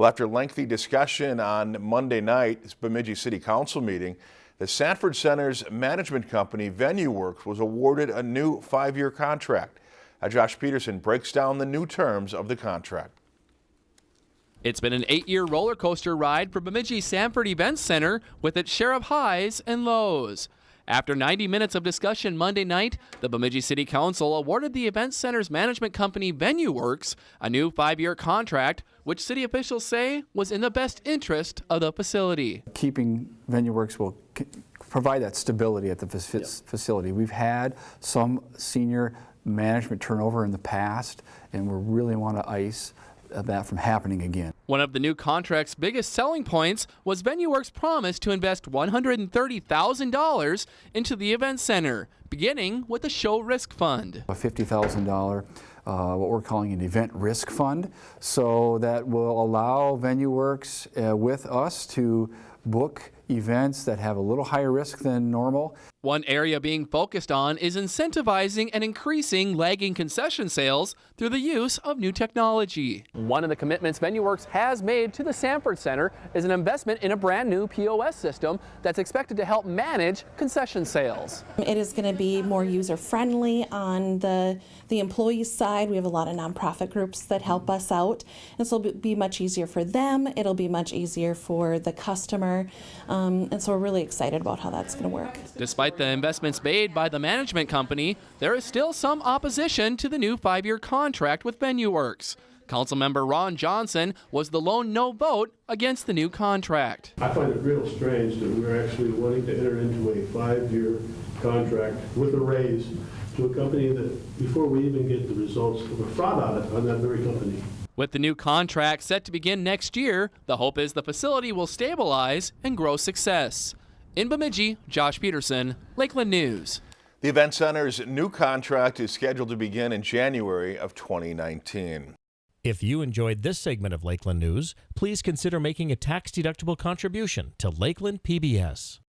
Well, after lengthy discussion on Monday night's Bemidji City Council meeting, the Sanford Center's management company, VenueWorks, was awarded a new five-year contract. Josh Peterson breaks down the new terms of the contract. It's been an eight-year roller coaster ride for Bemidji Sanford Events Center with its share of highs and lows. After 90 minutes of discussion Monday night, the Bemidji City Council awarded the Event Center's management company VenueWorks a new five-year contract, which city officials say was in the best interest of the facility. Keeping VenueWorks will provide that stability at the facility. We've had some senior management turnover in the past, and we really want to ice that from happening again. One of the new contract's biggest selling points was VenueWorks' promise to invest $130,000 into the event center, beginning with the show risk fund. A $50,000 uh, what we're calling an event risk fund, so that will allow VenueWorks uh, with us to book events that have a little higher risk than normal. One area being focused on is incentivizing and increasing lagging concession sales through the use of new technology. One of the commitments VenueWorks has made to the Sanford Center is an investment in a brand new POS system that's expected to help manage concession sales. It is going to be more user friendly on the, the employee side. We have a lot of nonprofit groups that help us out. And so it'll be much easier for them. It'll be much easier for the customer. Um, and so we're really excited about how that's going to work. Despite the investments made by the management company, there is still some opposition to the new five-year contract with VenueWorks. Councilmember Ron Johnson was the lone no vote against the new contract. I find it real strange that we're actually wanting to enter into a five-year contract with a raise to a company that, before we even get the results of a fraud audit on that very company. With the new contract set to begin next year, the hope is the facility will stabilize and grow success. In Bemidji, Josh Peterson, Lakeland News. The Event Center's new contract is scheduled to begin in January of 2019. If you enjoyed this segment of Lakeland News, please consider making a tax-deductible contribution to Lakeland PBS.